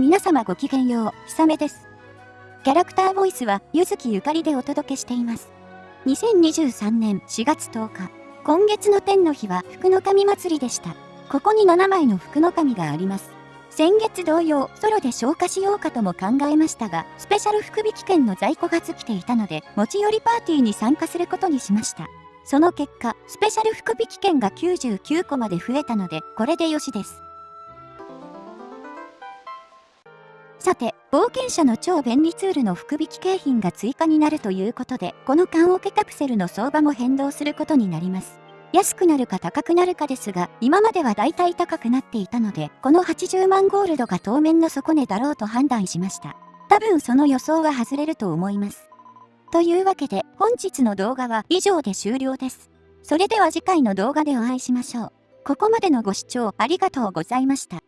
皆様ごきげんよう、ひさめです。キャラクターボイスは、ゆずきゆかりでお届けしています。2023年4月10日、今月の天の日は福の神祭りでした。ここに7枚の福の神があります。先月同様、ソロで消化しようかとも考えましたが、スペシャル福引券の在庫が尽きていたので、持ち寄りパーティーに参加することにしました。その結果、スペシャル福引券が99個まで増えたので、これでよしです。さて、冒険者の超便利ツールの福引景品が追加になるということで、この缶オケカプセルの相場も変動することになります。安くなるか高くなるかですが、今までは大体高くなっていたので、この80万ゴールドが当面の底値だろうと判断しました。多分その予想は外れると思います。というわけで、本日の動画は以上で終了です。それでは次回の動画でお会いしましょう。ここまでのご視聴ありがとうございました。